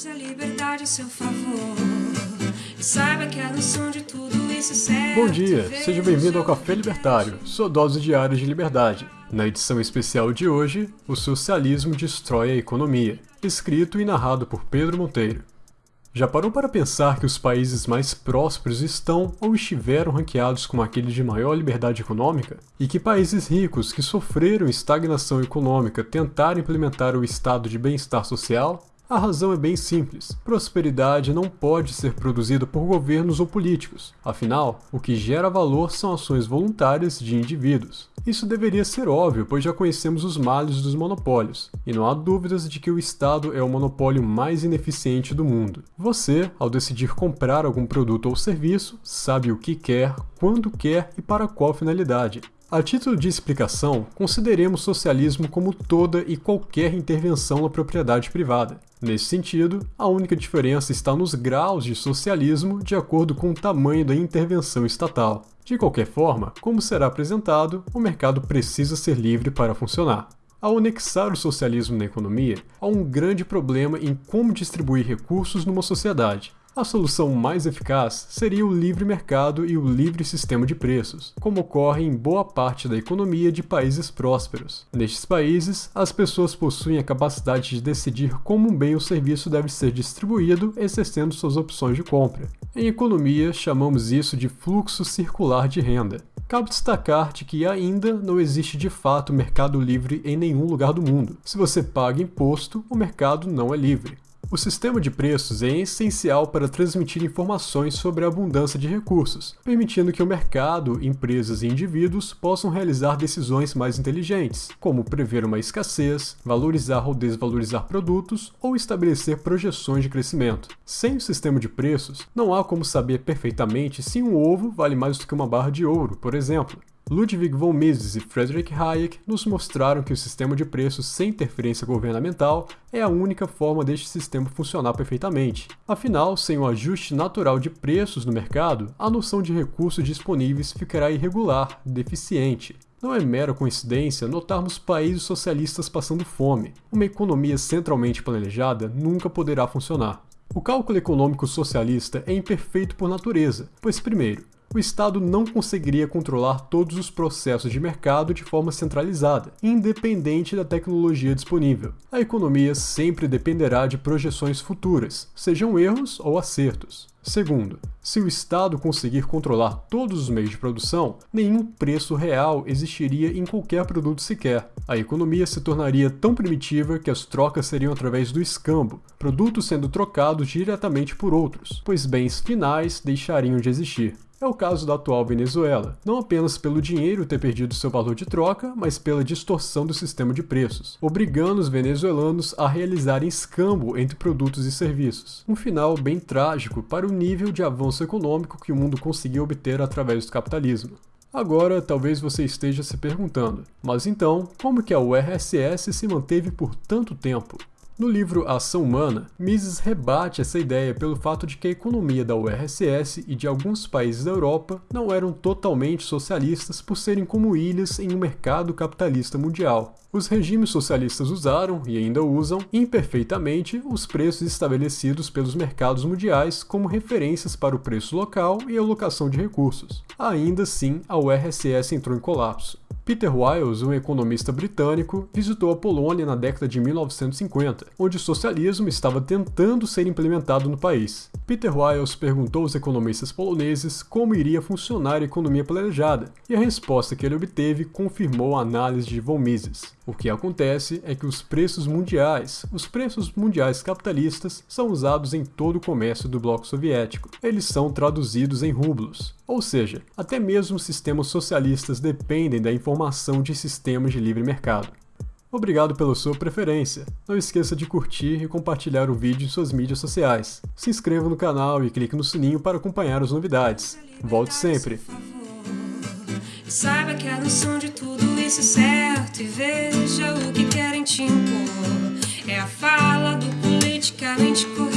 Use a liberdade a seu favor. E saiba que de tudo isso é certo. Bom dia, seja bem-vindo ao Café Libertário, sua dose diária de liberdade. Na edição especial de hoje, o socialismo destrói a economia, escrito e narrado por Pedro Monteiro. Já parou para pensar que os países mais prósperos estão ou estiveram ranqueados como aqueles de maior liberdade econômica? E que países ricos que sofreram estagnação econômica tentaram implementar o estado de bem-estar social? A razão é bem simples. Prosperidade não pode ser produzida por governos ou políticos. Afinal, o que gera valor são ações voluntárias de indivíduos. Isso deveria ser óbvio, pois já conhecemos os males dos monopólios, e não há dúvidas de que o Estado é o monopólio mais ineficiente do mundo. Você, ao decidir comprar algum produto ou serviço, sabe o que quer, quando quer e para qual finalidade. A título de explicação, consideremos socialismo como toda e qualquer intervenção na propriedade privada. Nesse sentido, a única diferença está nos graus de socialismo de acordo com o tamanho da intervenção estatal. De qualquer forma, como será apresentado, o mercado precisa ser livre para funcionar. Ao anexar o socialismo na economia, há um grande problema em como distribuir recursos numa sociedade. A solução mais eficaz seria o livre mercado e o livre sistema de preços, como ocorre em boa parte da economia de países prósperos. Nestes países, as pessoas possuem a capacidade de decidir como um bem ou serviço deve ser distribuído, exercendo suas opções de compra. Em economia, chamamos isso de fluxo circular de renda. Cabe destacar de que ainda não existe de fato mercado livre em nenhum lugar do mundo. Se você paga imposto, o mercado não é livre. O sistema de preços é essencial para transmitir informações sobre a abundância de recursos, permitindo que o mercado, empresas e indivíduos possam realizar decisões mais inteligentes, como prever uma escassez, valorizar ou desvalorizar produtos ou estabelecer projeções de crescimento. Sem o sistema de preços, não há como saber perfeitamente se um ovo vale mais do que uma barra de ouro, por exemplo. Ludwig von Mises e Friedrich Hayek nos mostraram que o sistema de preços sem interferência governamental é a única forma deste sistema funcionar perfeitamente. Afinal, sem o ajuste natural de preços no mercado, a noção de recursos disponíveis ficará irregular, deficiente. Não é mera coincidência notarmos países socialistas passando fome. Uma economia centralmente planejada nunca poderá funcionar. O cálculo econômico socialista é imperfeito por natureza, pois, primeiro, o Estado não conseguiria controlar todos os processos de mercado de forma centralizada, independente da tecnologia disponível. A economia sempre dependerá de projeções futuras, sejam erros ou acertos. Segundo, se o Estado conseguir controlar todos os meios de produção, nenhum preço real existiria em qualquer produto sequer. A economia se tornaria tão primitiva que as trocas seriam através do escambo, produtos sendo trocados diretamente por outros, pois bens finais deixariam de existir. É o caso da atual Venezuela, não apenas pelo dinheiro ter perdido seu valor de troca, mas pela distorção do sistema de preços, obrigando os venezuelanos a realizarem escambo entre produtos e serviços. Um final bem trágico para o nível de avanço econômico que o mundo conseguiu obter através do capitalismo. Agora, talvez você esteja se perguntando, mas então, como que a URSS se manteve por tanto tempo? No livro Ação Humana, Mises rebate essa ideia pelo fato de que a economia da URSS e de alguns países da Europa não eram totalmente socialistas por serem como ilhas em um mercado capitalista mundial. Os regimes socialistas usaram, e ainda usam, imperfeitamente os preços estabelecidos pelos mercados mundiais como referências para o preço local e alocação de recursos. Ainda assim, a URSS entrou em colapso. Peter Wiles, um economista britânico, visitou a Polônia na década de 1950, onde o socialismo estava tentando ser implementado no país. Peter Wiles perguntou aos economistas poloneses como iria funcionar a economia planejada, e a resposta que ele obteve confirmou a análise de von Mises. O que acontece é que os preços mundiais, os preços mundiais capitalistas, são usados em todo o comércio do bloco soviético. Eles são traduzidos em rublos. Ou seja, até mesmo sistemas socialistas dependem da informação de sistemas de livre mercado. Obrigado pela sua preferência. Não esqueça de curtir e compartilhar o vídeo em suas mídias sociais. Se inscreva no canal e clique no sininho para acompanhar as novidades. Volte sempre! Saiba que a noção de tudo isso é certo e veja o que querem te impor. É a fala do politicamente correto.